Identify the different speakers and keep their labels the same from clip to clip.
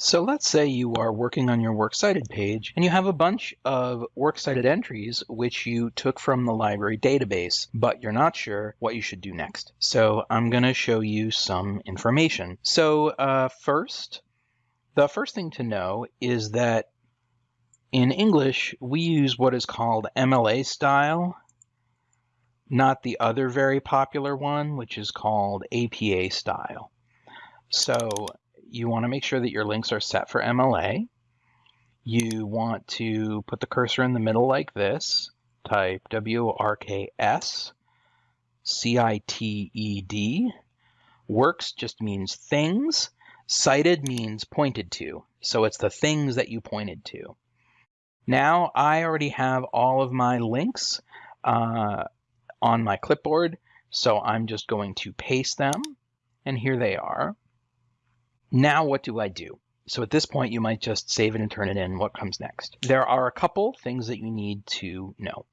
Speaker 1: So let's say you are working on your Works Cited page and you have a bunch of Works Cited entries which you took from the library database, but you're not sure what you should do next. So I'm going to show you some information. So uh, first, the first thing to know is that in English, we use what is called MLA style, not the other very popular one, which is called APA style. So you want to make sure that your links are set for MLA. You want to put the cursor in the middle like this. Type W-O-R-K-S, C-I-T-E-D. Works just means things. Cited means pointed to. So it's the things that you pointed to. Now I already have all of my links uh, on my clipboard. So I'm just going to paste them. And here they are. Now what do I do? So at this point, you might just save it and turn it in. What comes next? There are a couple things that you need to know.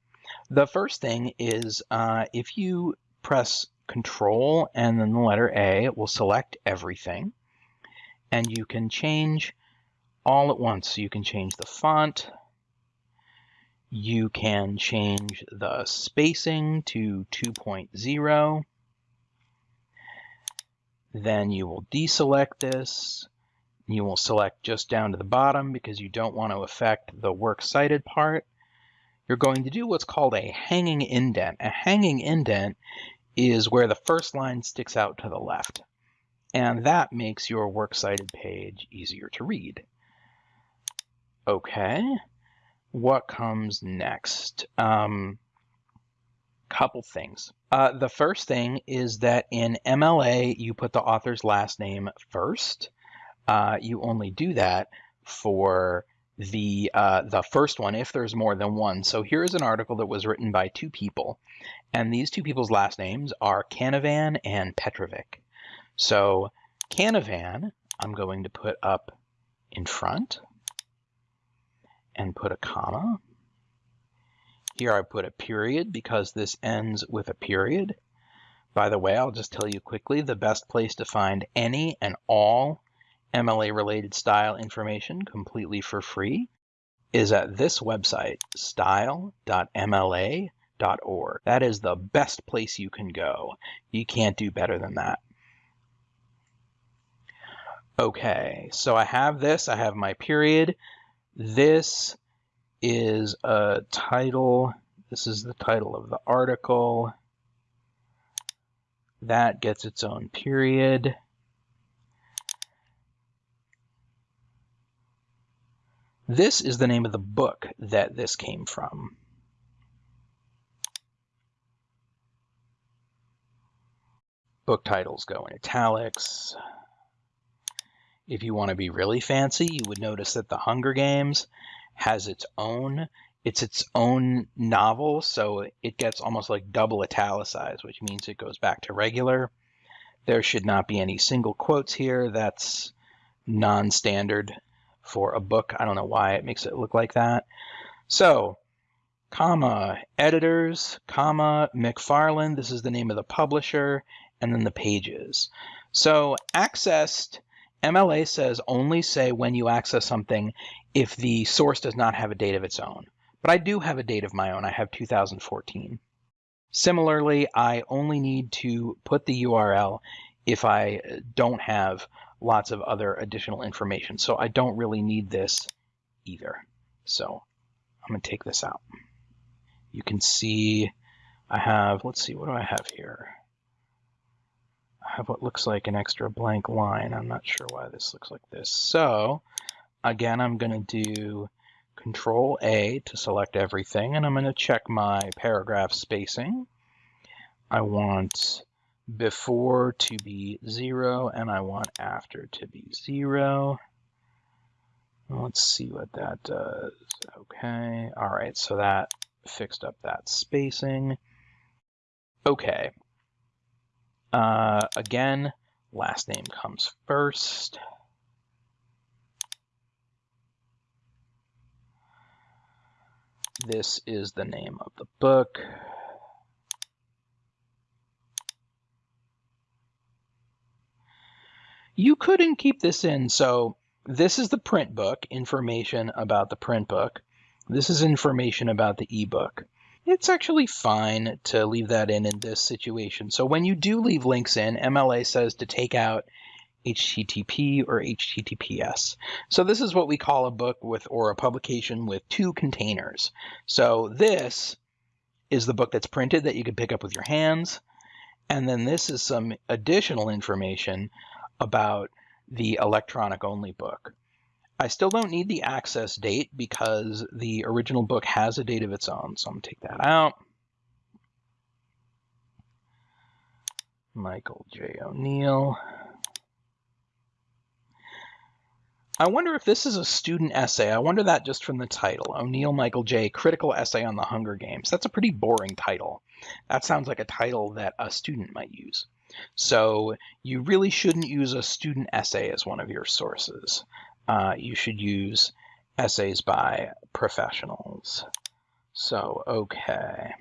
Speaker 1: The first thing is uh, if you press Control and then the letter A, it will select everything. And you can change all at once. So you can change the font. You can change the spacing to 2.0. Then you will deselect this. You will select just down to the bottom because you don't want to affect the works cited part. You're going to do what's called a hanging indent. A hanging indent is where the first line sticks out to the left. And that makes your works cited page easier to read. Okay, what comes next? Um, couple things. Uh, the first thing is that in MLA, you put the author's last name first. Uh, you only do that for the uh, the first one if there's more than one. So here is an article that was written by two people, and these two people's last names are Canavan and Petrovic. So Canavan, I'm going to put up in front and put a comma. Here I put a period because this ends with a period. By the way, I'll just tell you quickly, the best place to find any and all MLA related style information completely for free is at this website, style.mla.org. That is the best place you can go. You can't do better than that. Okay, so I have this, I have my period. This is a title. This is the title of the article. That gets its own period. This is the name of the book that this came from. Book titles go in italics. If you want to be really fancy, you would notice that The Hunger Games has its own it's its own novel, so it gets almost like double italicized, which means it goes back to regular. There should not be any single quotes here. That's non-standard for a book. I don't know why it makes it look like that. So, comma, editors, comma, McFarland, this is the name of the publisher, and then the pages. So accessed MLA says only say when you access something if the source does not have a date of its own. But I do have a date of my own. I have 2014. Similarly, I only need to put the URL if I don't have lots of other additional information. So I don't really need this either. So I'm going to take this out. You can see I have, let's see, what do I have here? I have what looks like an extra blank line. I'm not sure why this looks like this. So again, I'm going to do Control A to select everything, and I'm going to check my paragraph spacing. I want before to be 0, and I want after to be 0. Let's see what that does. Okay, all right, so that fixed up that spacing. Okay, uh, again, last name comes first. This is the name of the book. You couldn't keep this in, so this is the print book, information about the print book. This is information about the ebook. It's actually fine to leave that in in this situation. So when you do leave links in, MLA says to take out HTTP or HTTPS. So this is what we call a book with or a publication with two containers. So this is the book that's printed that you can pick up with your hands. And then this is some additional information about the electronic only book. I still don't need the access date because the original book has a date of its own. So I'm going to take that out. Michael J. O'Neill. I wonder if this is a student essay. I wonder that just from the title. O'Neill Michael J. Critical Essay on the Hunger Games. That's a pretty boring title. That sounds like a title that a student might use. So you really shouldn't use a student essay as one of your sources. Uh, you should use essays by professionals. So, okay.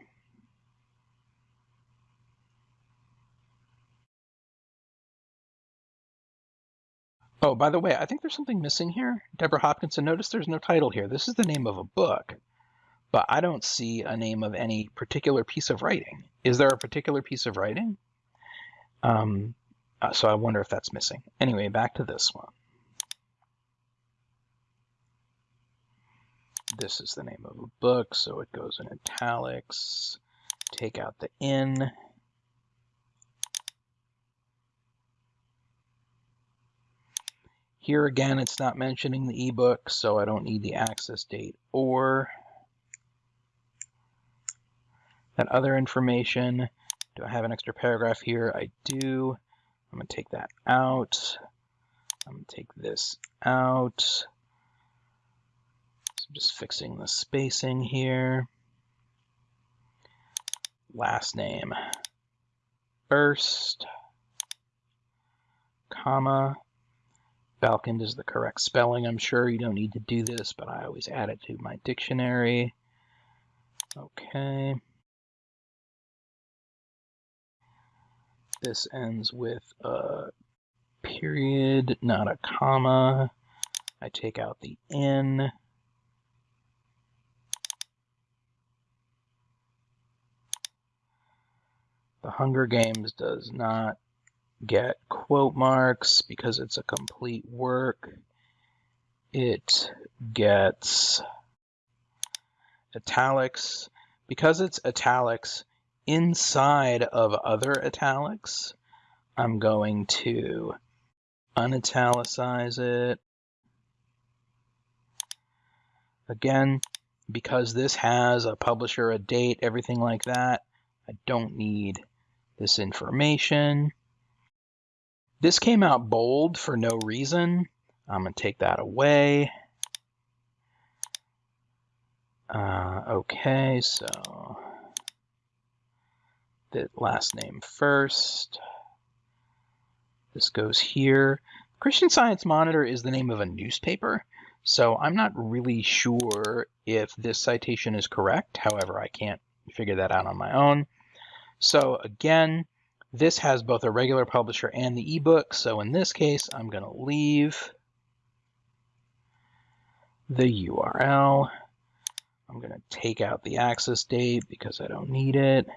Speaker 1: Oh, by the way, I think there's something missing here. Deborah Hopkinson, notice there's no title here. This is the name of a book, but I don't see a name of any particular piece of writing. Is there a particular piece of writing? Um, uh, so I wonder if that's missing. Anyway, back to this one. This is the name of a book, so it goes in italics. Take out the in. Here again, it's not mentioning the ebook, so I don't need the access date or that other information. Do I have an extra paragraph here? I do. I'm going to take that out. I'm going to take this out. So I'm just fixing the spacing here. Last name first, comma, Balkind is the correct spelling. I'm sure you don't need to do this, but I always add it to my dictionary. Okay. This ends with a period, not a comma. I take out the N. The Hunger Games does not get quote marks because it's a complete work. It gets italics. Because it's italics inside of other italics, I'm going to unitalicize it. Again, because this has a publisher, a date, everything like that, I don't need this information. This came out bold for no reason. I'm going to take that away. Uh, okay, so the last name first. This goes here. Christian Science Monitor is the name of a newspaper, so I'm not really sure if this citation is correct. However, I can't figure that out on my own. So again, this has both a regular publisher and the ebook, so in this case, I'm going to leave the URL. I'm going to take out the access date because I don't need it.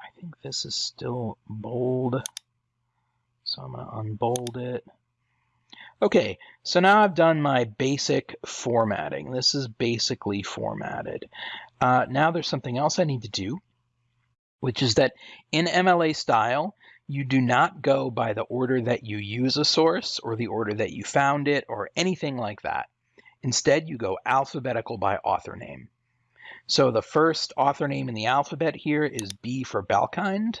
Speaker 1: I think this is still bold, so I'm going to unbold it. Okay, so now I've done my basic formatting. This is basically formatted. Uh, now there's something else I need to do which is that in MLA style, you do not go by the order that you use a source or the order that you found it or anything like that. Instead, you go alphabetical by author name. So the first author name in the alphabet here is B for Balkind.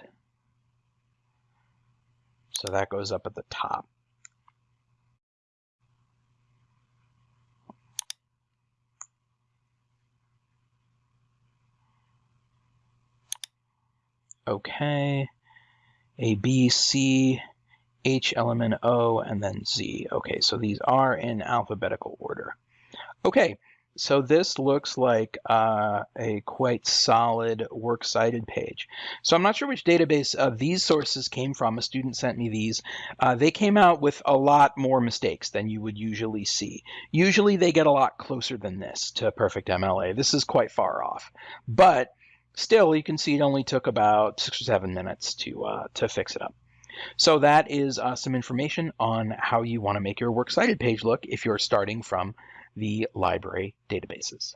Speaker 1: So that goes up at the top. Okay. A, B, C, H element O, and then Z. Okay, so these are in alphabetical order. Okay, so this looks like uh, a quite solid works cited page. So I'm not sure which database uh, these sources came from. A student sent me these. Uh, they came out with a lot more mistakes than you would usually see. Usually they get a lot closer than this to perfect MLA. This is quite far off. But still, you can see it only took about six or seven minutes to, uh, to fix it up. So that is uh, some information on how you want to make your works cited page look if you're starting from the library databases.